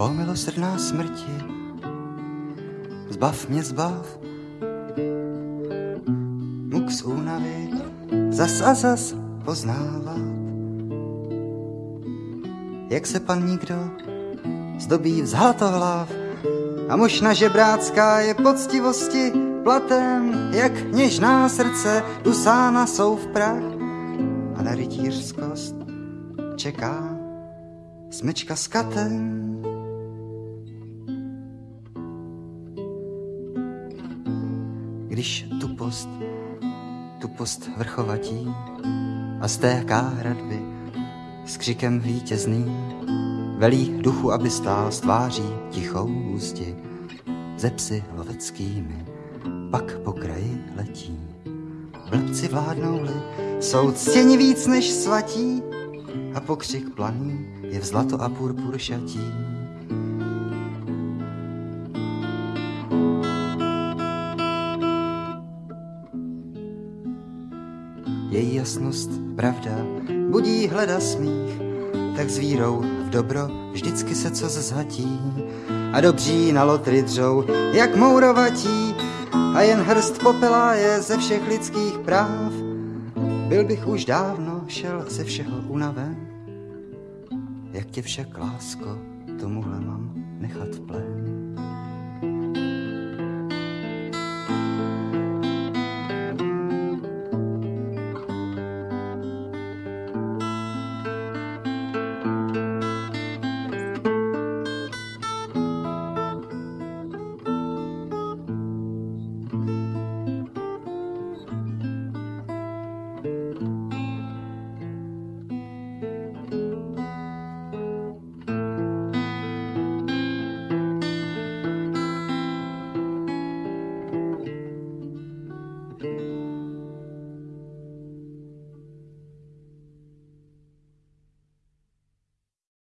O milosrdná smrti, zbav mě, zbav. Muk z únavy zas a zas poznávat. Jak se pan nikdo zdobí v zlatohlav a možná žebrácká je poctivosti platem, jak něžná srdce dusána jsou v prach a na rytířskost čeká smečka s katem. Když tu post, tu post vrchovatí a stéká hradby s křikem vítězným, velí duchu, aby stál s tváří tichou ústi, ze psy loveckými, pak po kraji letí. Blbci vládnou-li, jsou ctěni víc než svatí, a pokřik planý je v zlato a purpur šatí. Její jasnost, pravda, budí hleda smích, tak s vírou v dobro vždycky se co zhatí. A dobří na lotry dřou, jak mourovatí, a jen hrst popelá je ze všech lidských práv. Byl bych už dávno šel ze všeho unaven, jak tě však, lásko, tomuhle mám nechat plén.